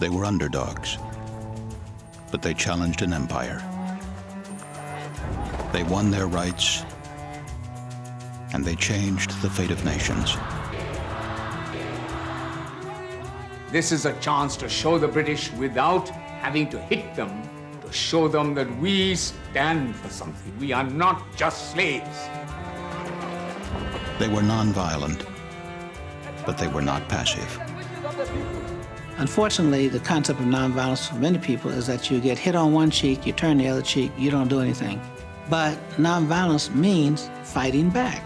They were underdogs, but they challenged an empire. They won their rights, and they changed the fate of nations. This is a chance to show the British without having to hit them, to show them that we stand for something. We are not just slaves. They were nonviolent, but they were not passive. Unfortunately, the concept of nonviolence for many people is that you get hit on one cheek, you turn the other cheek, you don't do anything. But nonviolence means fighting back.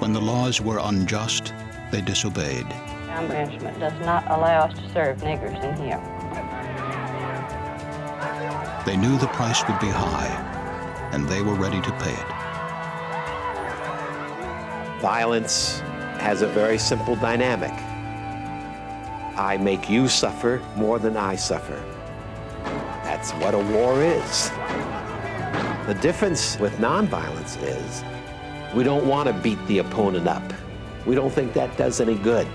When the laws were unjust, they disobeyed. Town management does not allow us to serve niggers in here. They knew the price would be high, and they were ready to pay it. Violence has a very simple dynamic. I make you suffer more than I suffer. That's what a war is. The difference with nonviolence is we don't want to beat the opponent up. We don't think that does any good.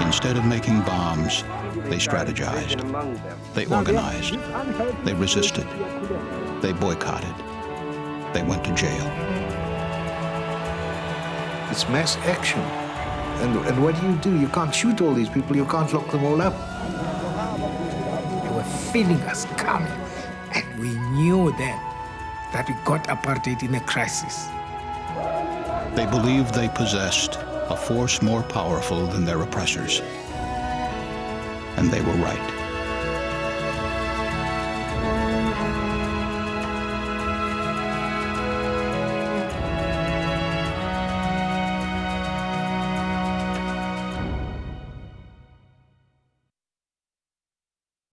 Instead of making bombs, they strategized. They organized. They resisted. They boycotted. They went to jail. It's mass action. And, and what do you do? You can't shoot all these people. You can't lock them all up. They were feeling us coming. And we knew then that we got apartheid in a crisis. They believed they possessed a force more powerful than their oppressors. And they were right.